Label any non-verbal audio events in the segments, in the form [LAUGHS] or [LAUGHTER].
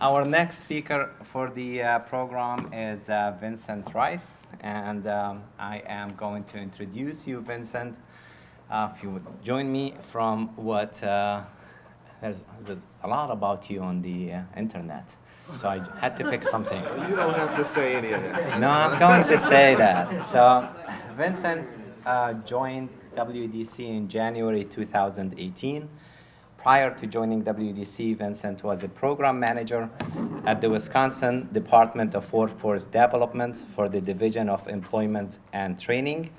Our next speaker for the uh, program is uh, Vincent Rice, and um, I am going to introduce you, Vincent. Uh, if you would join me from what, uh, there's, there's a lot about you on the uh, internet, so I had to pick something. [LAUGHS] You don't have to say any of that. No, I'm going to say that. So, Vincent uh, joined WDC in January 2018. Prior to joining WDC, Vincent was a program manager at the Wisconsin Department of Workforce Development for the Division of Employment and Training.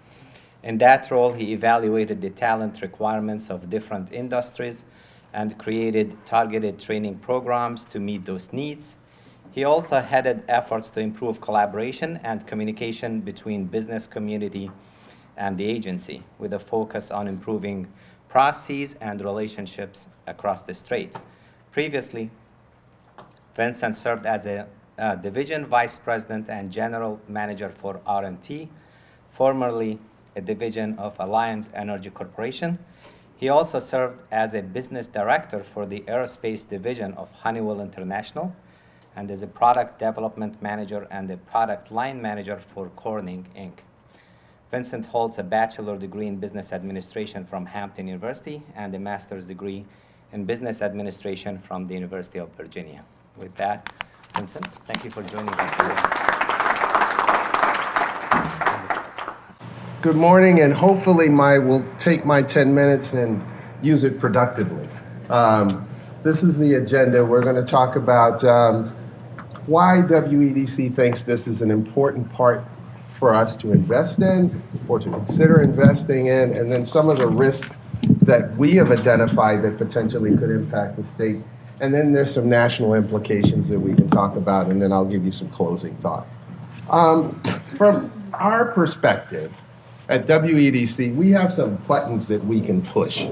In that role, he evaluated the talent requirements of different industries and created targeted training programs to meet those needs. He also headed efforts to improve collaboration and communication between business community and the agency with a focus on improving processes and relationships across the strait. Previously, Vincent served as a division vice president and general manager for RMT, formerly a division of Alliant Energy Corporation. He also served as a business director for the aerospace division of Honeywell International and as a product development manager and a product line manager for Corning, Inc. Vincent holds a bachelor degree in business administration from Hampton University and a master's degree in business administration from the University of Virginia. With that, Vincent, thank you for joining us today. Good morning, and hopefully my will take my 10 minutes and use it productively. Um, this is the agenda. We're going to talk about um, why WEDC thinks this is an important part for us to invest in or to consider investing in, and then some of the risks that we have identified that potentially could impact the state. And then there's some national implications that we can talk about, and then I'll give you some closing thoughts. Um, from our perspective at WEDC, we have some buttons that we can push.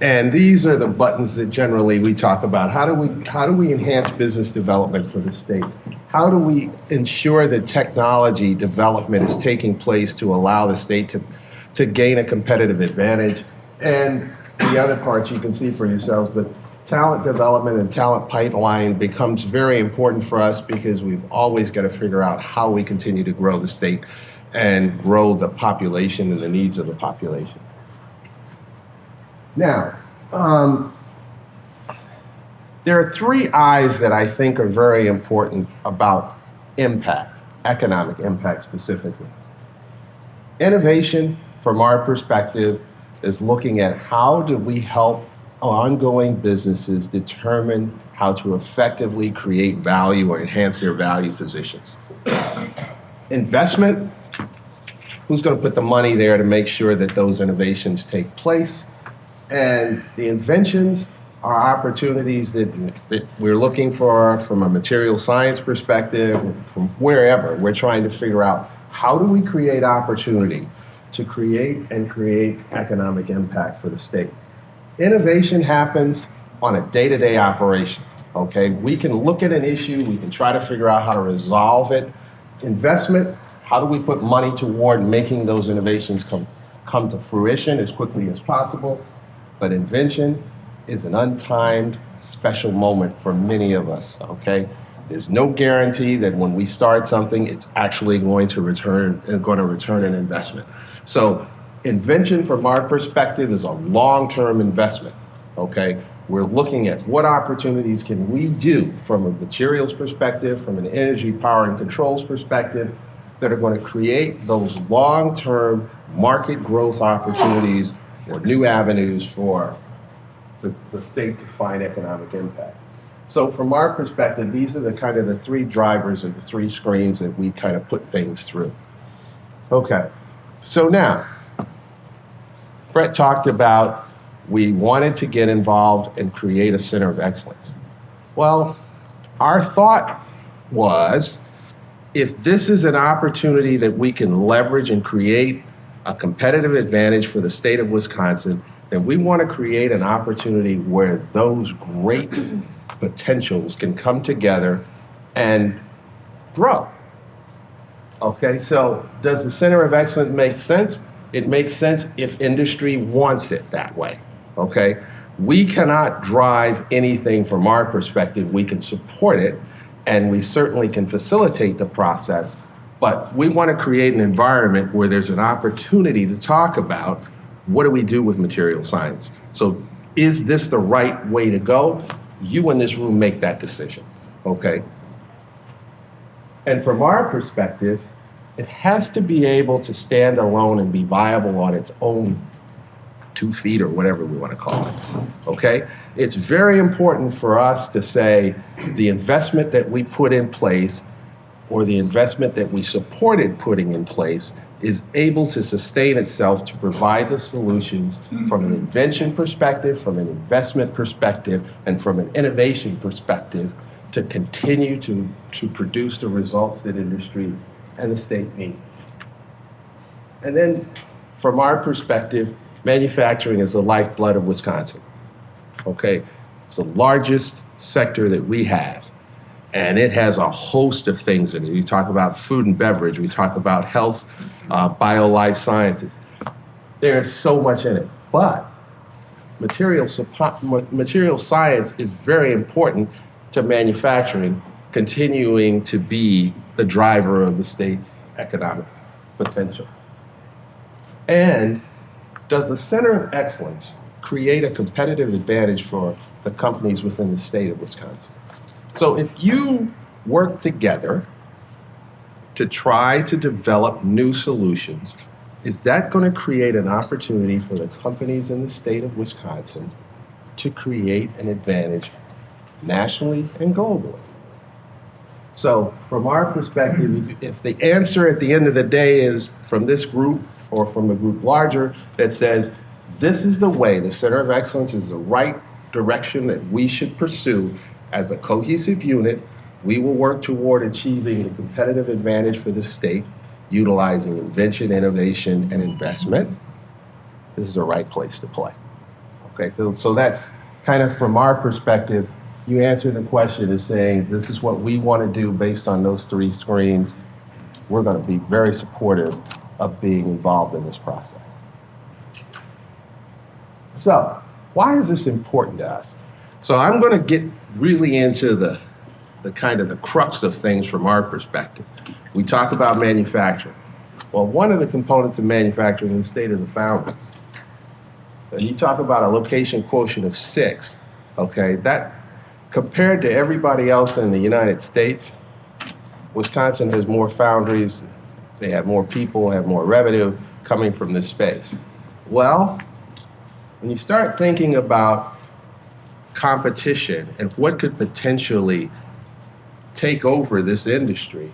And these are the buttons that generally we talk about. How do we, how do we enhance business development for the state? How do we ensure that technology development is taking place to allow the state to, to gain a competitive advantage? And the other parts you can see for yourselves, but talent development and talent pipeline becomes very important for us because we've always got to figure out how we continue to grow the state and grow the population and the needs of the population. Now, um, there are three I's that I think are very important about impact, economic impact specifically. Innovation, from our perspective, is looking at how do we help ongoing businesses determine how to effectively create value or enhance their value positions. Investment, who's going to put the money there to make sure that those innovations take place? And the inventions are opportunities that, that we're looking for from a material science perspective, from wherever. We're trying to figure out how do we create opportunity to create and create economic impact for the state. Innovation happens on a day-to-day operation, okay? We can look at an issue, we can try to figure out how to resolve it. Investment, how do we put money toward making those innovations come, come to fruition as quickly as possible? But invention is an untimed, special moment for many of us, okay? There's no guarantee that when we start something, it's actually going to return, uh, going to return an investment. So invention from our perspective is a long-term investment, okay? We're looking at what opportunities can we do from a materials perspective, from an energy, power, and controls perspective that are going to create those long-term market growth opportunities or new avenues for the, the state to find economic impact. So from our perspective, these are the kind of the three drivers or the three screens that we kind of put things through. Okay, so now, Brett talked about we wanted to get involved and create a center of excellence. Well, our thought was if this is an opportunity that we can leverage and create a competitive advantage for the state of Wisconsin, then we want to create an opportunity where those great [CLEARS THROAT] potentials can come together and grow. Okay, so does the Center of Excellence make sense? It makes sense if industry wants it that way. Okay, We cannot drive anything from our perspective. We can support it, and we certainly can facilitate the process, but we want to create an environment where there's an opportunity to talk about what do we do with material science. So is this the right way to go? You in this room make that decision, okay? And from our perspective, it has to be able to stand alone and be viable on its own two feet or whatever we want to call it. Okay? It's very important for us to say the investment that we put in place or the investment that we supported putting in place is able to sustain itself to provide the solutions from an invention perspective, from an investment perspective, and from an innovation perspective to continue to, to produce the results that industry and the state need. And then, from our perspective, manufacturing is the lifeblood of Wisconsin. Okay? It's the largest sector that we have. And it has a host of things in it. We talk about food and beverage, we talk about health, uh, bio life sciences. There's so much in it. But material, material science is very important to manufacturing continuing to be the driver of the state's economic potential. And does the Center of Excellence create a competitive advantage for the companies within the state of Wisconsin? So if you work together to try to develop new solutions, is that going to create an opportunity for the companies in the state of Wisconsin to create an advantage nationally and globally? So, from our perspective, if the answer at the end of the day is from this group or from a group larger that says, this is the way, the Center of Excellence is the right direction that we should pursue as a cohesive unit, we will work toward achieving the competitive advantage for the state, utilizing invention, innovation, and investment. This is the right place to play. Okay, so, so that's kind of from our perspective you answer the question as saying, this is what we want to do based on those three screens, we're going to be very supportive of being involved in this process. So, why is this important to us? So I'm going to get really into the, the kind of the crux of things from our perspective. We talk about manufacturing. Well, one of the components of manufacturing in the state is the foundries. And you talk about a location quotient of six, okay, that compared to everybody else in the United States, Wisconsin has more foundries, they have more people, have more revenue coming from this space. Well, when you start thinking about competition and what could potentially take over this industry,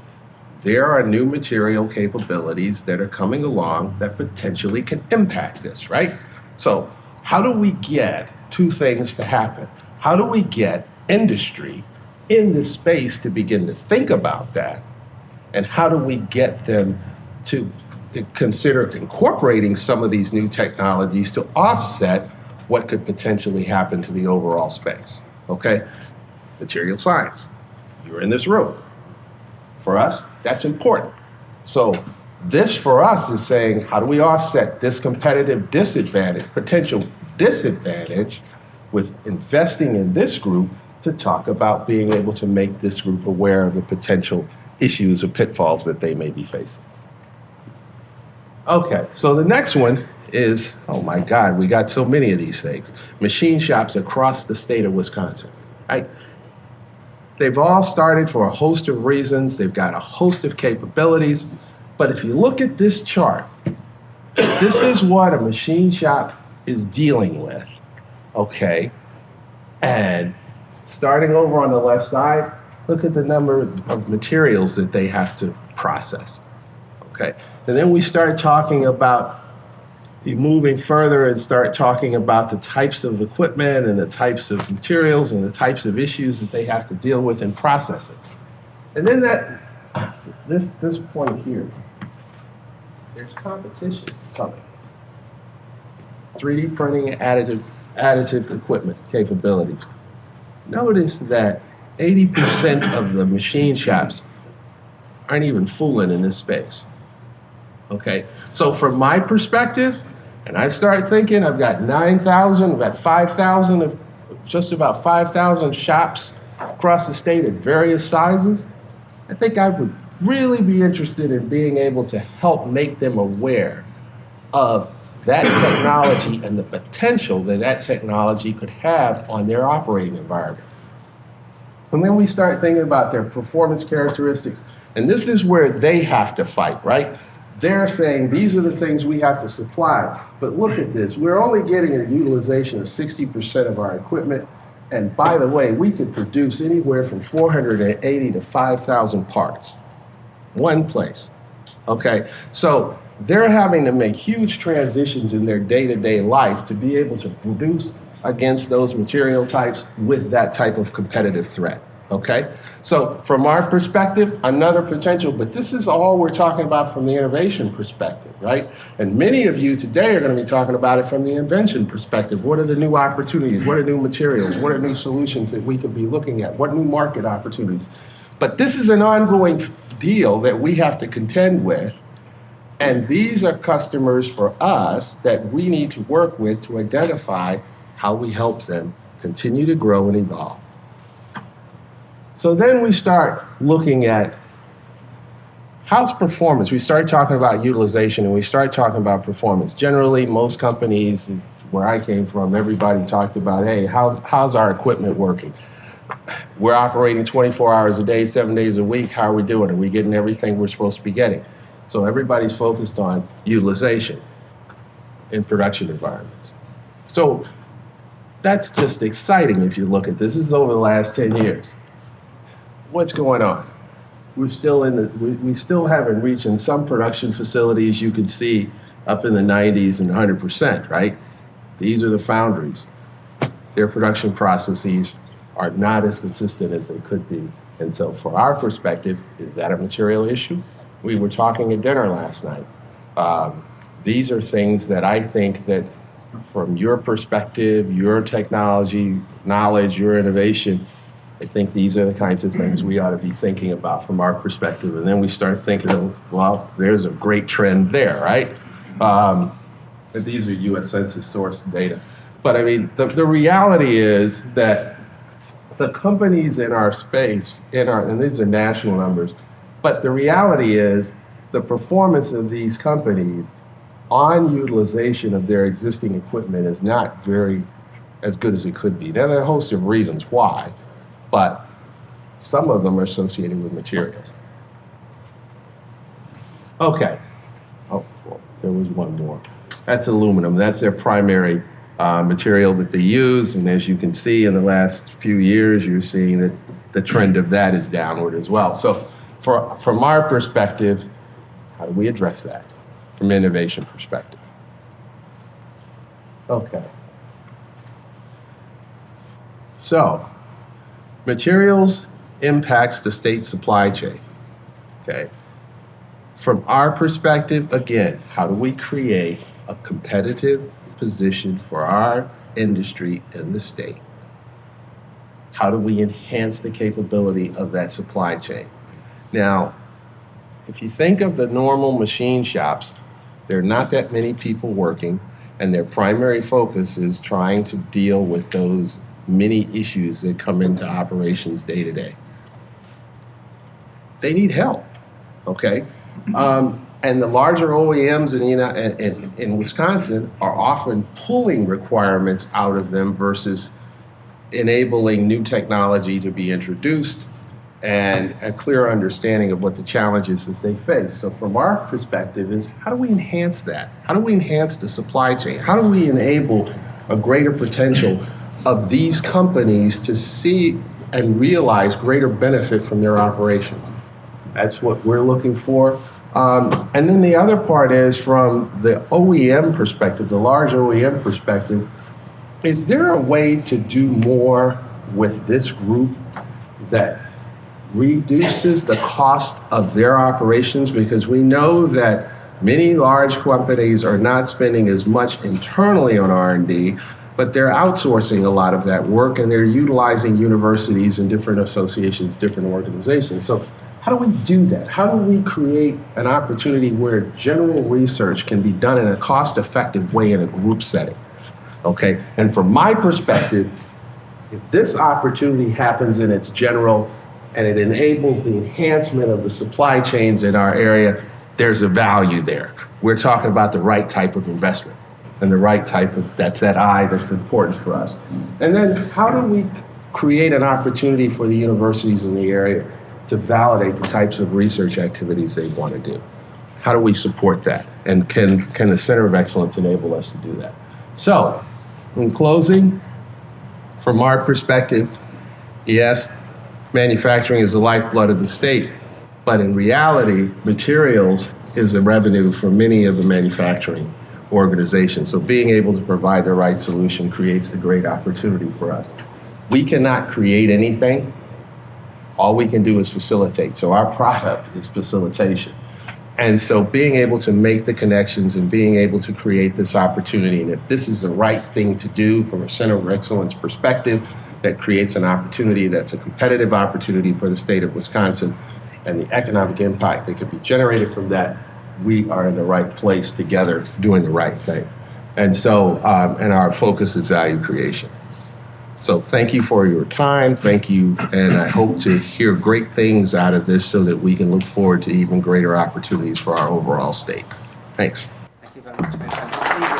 there are new material capabilities that are coming along that potentially can impact this, right? So, how do we get two things to happen? How do we get industry in this space to begin to think about that? And how do we get them to consider incorporating some of these new technologies to offset what could potentially happen to the overall space? Okay? Material science. You're in this room. For us, that's important. So, this for us is saying, how do we offset this competitive disadvantage, potential disadvantage, with investing in this group to talk about being able to make this group aware of the potential issues or pitfalls that they may be facing. Okay, so the next one is oh my God, we got so many of these things. Machine shops across the state of Wisconsin. Right? They've all started for a host of reasons, they've got a host of capabilities. But if you look at this chart, this is what a machine shop is dealing with. Okay? And Starting over on the left side, look at the number of materials that they have to process. Okay, and then we start talking about moving further and start talking about the types of equipment and the types of materials and the types of issues that they have to deal with in processing. And then that, this, this point here, there's competition coming. 3D printing and additive, additive equipment capabilities notice that 80% of the machine shops aren't even fooling in this space. Okay, so from my perspective, And I start thinking, I've got 9,000, I've got 5,000 of, just about 5,000 shops across the state at various sizes. I think I would really be interested in being able to help make them aware of that technology and the potential that that technology could have on their operating environment. And then we start thinking about their performance characteristics. And this is where they have to fight, right? They're saying these are the things we have to supply. But look at this. We're only getting a utilization of 60% of our equipment. And by the way, we could produce anywhere from 480 to 5,000 parts. One place. Okay? So they're having to make huge transitions in their day to day life to be able to produce against those material types with that type of competitive threat. Okay? So, from our perspective, another potential, but this is all we're talking about from the innovation perspective, right? And many of you today are going to be talking about it from the invention perspective. What are the new opportunities? What are new materials? What are new solutions that we could be looking at? What new market opportunities? But this is an ongoing deal that we have to contend with. And these are customers for us that we need to work with to identify how we help them continue to grow and evolve. So then we start looking at how's performance. We start talking about utilization and we start talking about performance. Generally, most companies, where I came from, everybody talked about, hey, how, how's our equipment working? We're operating 24 hours a day, seven days a week. How are we doing? Are we getting everything we're supposed to be getting? So everybody's focused on utilization in production environments. So that's just exciting if you look at this. This is over the last 10 years. What's going on? We're still in the, we, we still haven't reached in some production facilities you can see up in the 90s and 100%, right? These are the foundries. Their production processes are not as consistent as they could be. And so, for our perspective, is that a material issue? We were talking at dinner last night. Um, these are things that I think that, from your perspective, your technology, knowledge, your innovation, I think these are the kinds of things we ought to be thinking about from our perspective. And then we start thinking, of, well, there's a great trend there, right? Um, these are U.S. Census source data. But I mean, the, the reality is that the companies in our space, in our, and these are national numbers, but the reality is the performance of these companies on utilization of their existing equipment is not very as good as it could be. There are a host of reasons why, but some of them are associated with materials. Okay. Oh, well, there was one more. That's aluminum. That's their primary uh, material that they use. And as you can see in the last few years, you're seeing that the trend of that is downward as well. So for, from our perspective, how do we address that from an innovation perspective? Okay. So, materials impacts the state supply chain. Okay. From our perspective, again, how do we create a competitive position for our industry in the state? How do we enhance the capability of that supply chain? Now, if you think of the normal machine shops, there are not that many people working, and their primary focus is trying to deal with those many issues that come into operations day to day. They need help, okay? Um, and the larger OEMs in, in, in, in Wisconsin are often pulling requirements out of them versus enabling new technology to be introduced and a clear understanding of what the challenges that they face. So from our perspective is how do we enhance that? How do we enhance the supply chain? How do we enable a greater potential of these companies to see and realize greater benefit from their operations? That's what we're looking for. Um, and then the other part is from the OEM perspective, the large OEM perspective, is there a way to do more with this group that reduces the cost of their operations? Because we know that many large companies are not spending as much internally on R&D, but they're outsourcing a lot of that work and they're utilizing universities and different associations, different organizations. So how do we do that? How do we create an opportunity where general research can be done in a cost effective way in a group setting? Okay, and from my perspective, if this opportunity happens in its general and it enables the enhancement of the supply chains in our area, there's a value there. We're talking about the right type of investment and the right type of, that's that I that's important for us. And then how do we create an opportunity for the universities in the area to validate the types of research activities they want to do? How do we support that? And can, can the Center of Excellence enable us to do that? So, in closing, from our perspective, yes, manufacturing is the lifeblood of the state, but in reality, materials is a revenue for many of the manufacturing organizations. So being able to provide the right solution creates a great opportunity for us. We cannot create anything. All we can do is facilitate. So our product is facilitation. And so being able to make the connections and being able to create this opportunity, and if this is the right thing to do from a center of excellence perspective, that creates an opportunity that's a competitive opportunity for the state of Wisconsin and the economic impact that could be generated from that, we are in the right place together doing the right thing. And so, um, and our focus is value creation. So thank you for your time. Thank you. And I hope to hear great things out of this so that we can look forward to even greater opportunities for our overall state. Thanks. Thank you very much.